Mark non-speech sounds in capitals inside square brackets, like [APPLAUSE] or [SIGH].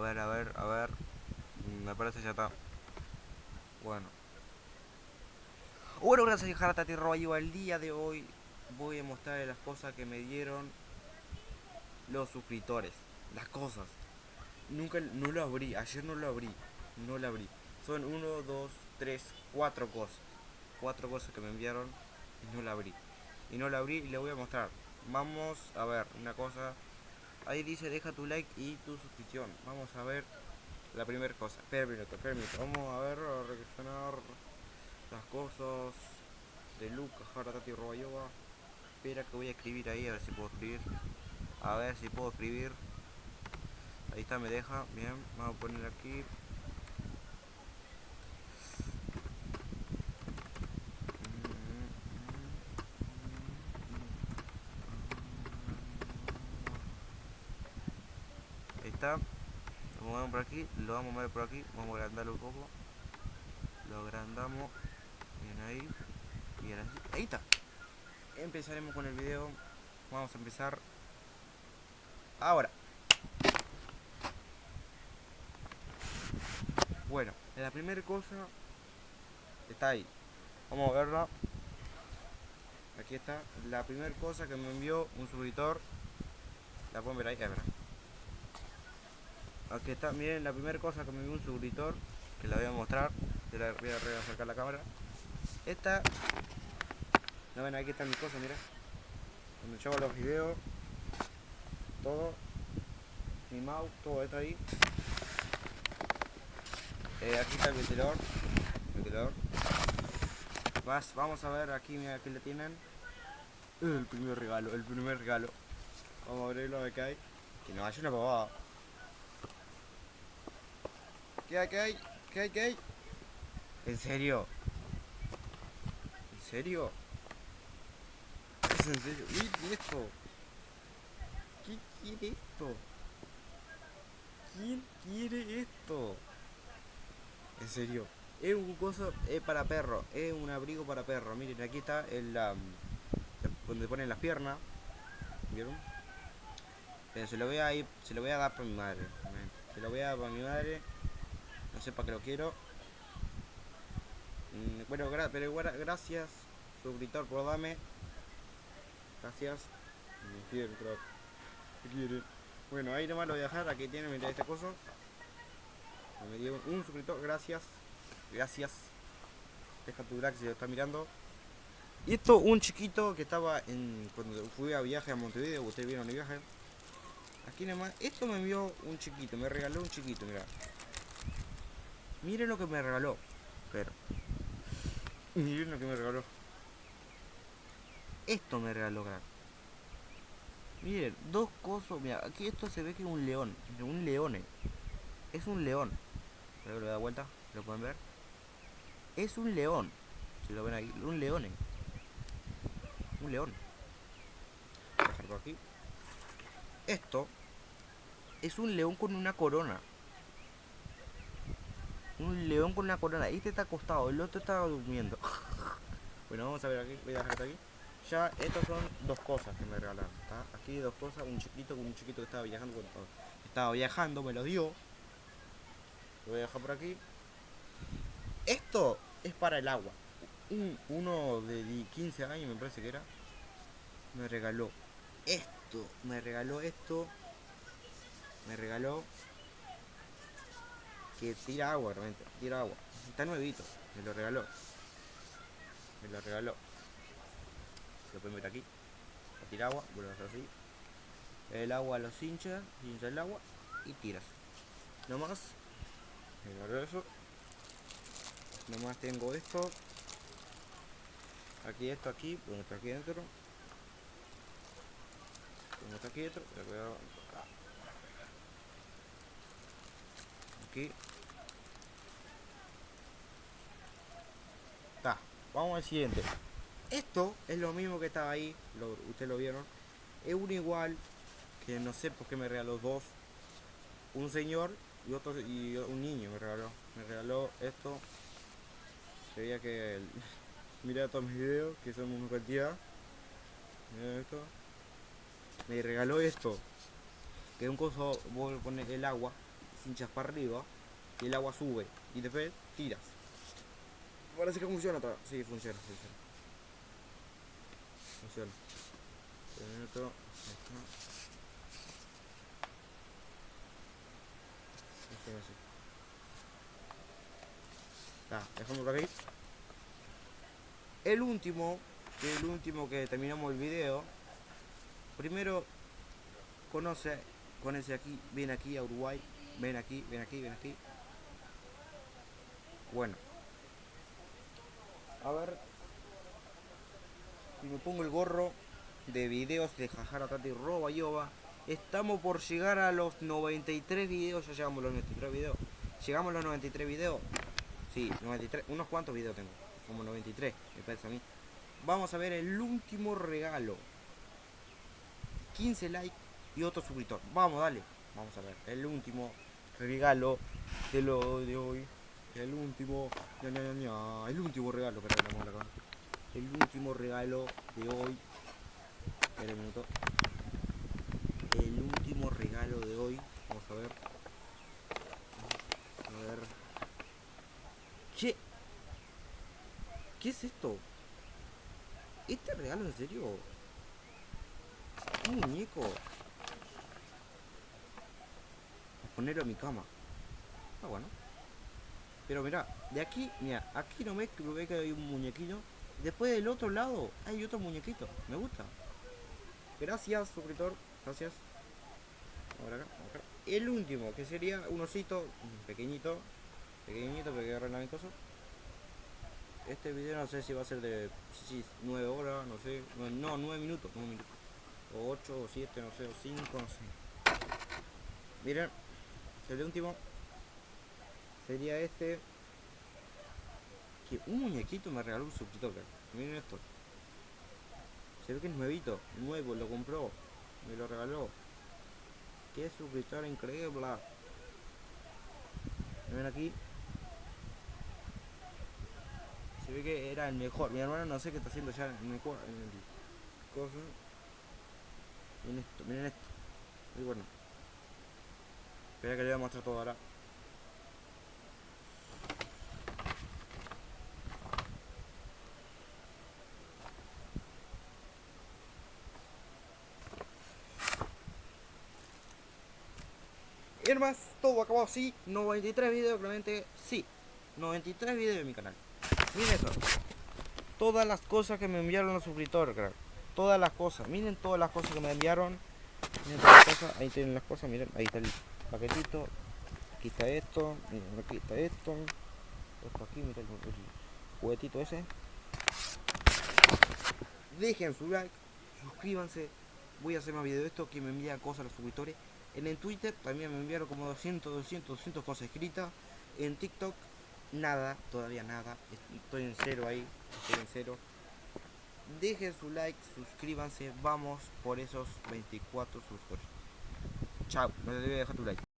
ver, a ver, a ver. Me parece ya está. Bueno. Bueno, gracias Jaratati Royo. El día de hoy voy a mostrarles las cosas que me dieron los suscriptores. Las cosas. Nunca, no lo abrí. Ayer no lo abrí. No lo abrí. Son uno, dos, tres, cuatro cosas. Cuatro cosas que me enviaron y no la abrí. Y no la abrí y le voy a mostrar. Vamos a ver una cosa. Ahí dice deja tu like y tu suscripción. Vamos a ver la primera cosa. Espera un minuto, espera un minuto. Vamos a ver, a reaccionar las cosas de Lucas, Haratati Robayoba. Espera que voy a escribir ahí, a ver si puedo escribir. A ver si puedo escribir. Ahí está, me deja. Bien, vamos a poner aquí. Ahí está. Lo movemos por aquí, lo vamos a mover por aquí, vamos a agrandarlo un poco. Lo agrandamos. Bien ahí. Bien así. Ahí está. Empezaremos con el video. Vamos a empezar. Ahora. Bueno, la primera cosa está ahí. Vamos a verla. Aquí está. La primera cosa que me envió un suscriptor. La pueden ver ahí, es verdad. Aquí está, miren la primera cosa que me envió un suscriptor. Que la voy a mostrar. Te la voy a acercar la cámara. Esta. No ven, aquí están mis cosas, mira. Cuando yo hago los videos. Todo. Mi mouse, todo esto ahí. Eh, aquí está el ventilador. Ventilador. Vamos a ver aquí, mira, aquí le tienen. El primer regalo, el primer regalo. Vamos a abrirlo a ver qué hay. Que no haya una pavada. ¿Qué hay, qué hay? ¿Qué hay, qué hay? ¿En serio? ¿En serio? ¿Es en serio? Miren esto. ¿Qué quiere esto? ¿Quién quiere esto? En serio. Es un coso es para perro. Es un abrigo para perro. Miren, aquí está el um, donde ponen las piernas. ¿Vieron? Pero se lo voy a ir, se lo voy a dar para mi madre. Se lo voy a dar para mi madre. No sé para qué lo quiero. Mm, bueno, gra pero gra gracias, suscriptor, por darme. Gracias. Me quiere, crack. Me quiere. Bueno, ahí nomás lo voy a dejar. Aquí tiene, mira este coso. Me dio un suscriptor, gracias. Gracias. Deja tu like si lo estás mirando. Y esto, un chiquito que estaba en. Cuando fui a viaje a Montevideo, ustedes vieron el viaje. Aquí nomás, esto me envió un chiquito, me regaló un chiquito, mira. Miren lo que me regaló. Pero. Miren lo que me regaló. Esto me regaló, crack. Miren, dos cosas. Mira, aquí esto se ve que es un león. Un león. Es un león. Que lo da vuelta. ¿Lo pueden ver? Es un león. Si lo ven ahí. Un león. Un león. Voy a dejar por aquí. Esto es un león con una corona. Un león con una corona. Este está acostado, el otro está durmiendo. [LAUGHS] bueno, vamos a ver aquí. Voy a dejar aquí. Ya, estas son dos cosas que me regalaron. ¿tá? Aquí dos cosas. Un chiquito con un chiquito que estaba viajando. Cuando estaba viajando, me lo dio. Lo voy a dejar por aquí. Esto es para el agua. Un, uno de 15 años, me parece que era. Me regaló esto. Me regaló esto. Me regaló que tira agua, realmente, tira agua. Está nuevito, me lo regaló. Me lo regaló. Lo pueden ver aquí. Tira agua, vuelve a hacer así. El agua los hincha, hincha el agua y tiras. No más. Me regaló eso. Nomás tengo esto. Aquí esto aquí, bueno está aquí dentro. Tengo esto aquí dentro. Aquí. Está. Vamos al siguiente. Esto es lo mismo que estaba ahí. Lo, Ustedes lo vieron. Es uno igual. Que no sé por qué me regaló dos. Un señor y otro y un niño me regaló. Me regaló esto. Se que el, [LAUGHS] mira todos mis videos, que son una cantidad. Mira esto. Me regaló esto. Que es un coso, voy a poner el agua. Hinchas para arriba y el agua sube y después tiras. Parece que funciona todo. Sí, funciona, funciona. Funciona. Está, dejamos por aquí. El último, el último que terminamos el video. Primero conoce, conoce aquí, ven aquí a Uruguay, ven aquí, ven aquí, ven aquí. Bueno. A ver. Si me pongo el gorro de videos de Jajara Tati Roba Yoba. Estamos por llegar a los 93 videos. Ya llegamos a los 93 videos. Llegamos a los 93 videos. Sí, 93. Unos cuantos videos tengo. Como 93, me parece a mí. Vamos a ver el último regalo. 15 likes y otro suscriptor. Vamos, dale. Vamos a ver. El último regalo de lo de hoy. El último. ña, ña, ña, El último regalo. Que la acá. El último regalo de hoy. Espera un minuto. El último regalo de hoy. Vamos a ver. A ver. Che. ¿Qué es esto? ¿Este regalo en serio? Un muñeco. Voy a ponerlo en mi cama. Ah, bueno. Pero mira, de aquí, mira, aquí no que ve que hay un muñequito. Después del otro lado hay otro muñequito. Me gusta. Gracias, suscriptor. Gracias. Ahora acá, acá. El último, que sería un osito pequeñito. Pequeñito, porque agarrar mi cosa. Este video no sé si va a ser de 9 horas, no sé. No, 9 minutos, 9 minutos. O 8 o 7, no sé, o 5, no sé. Miren, el último sería este. Que un muñequito me regaló un suscriptor. Miren esto. Se ve que es nuevito, nuevo, lo compró, me lo regaló. Qué suscriptor increíble. Ven aquí. Se ve que era el mejor. Mi hermano no sé qué está haciendo ya en el, en el coso. Miren esto, miren esto. Muy bueno. Espera que le voy a mostrar todo ahora. Y más, todo acabó así. 93 videos, realmente sí. 93 videos en mi canal. Miren eso. Todas las cosas que me enviaron los suscriptores, crack. Todas las cosas. Miren todas las cosas que me enviaron. Miren todas las cosas. Ahí tienen las cosas. Miren, ahí está el paquetito. Aquí está esto. Miren, aquí está esto. Esto aquí, miren el, el juguetito ese. Dejen su like. Suscríbanse. Voy a hacer más videos de esto que me envían cosas los suscriptores. En el Twitter también me enviaron como 200, 200, 200 cosas escritas. En TikTok nada, todavía nada. Estoy en cero ahí, estoy en cero. Dejen su like, suscríbanse, vamos por esos 24 suscriptores. Ciao, non dovete fatturare.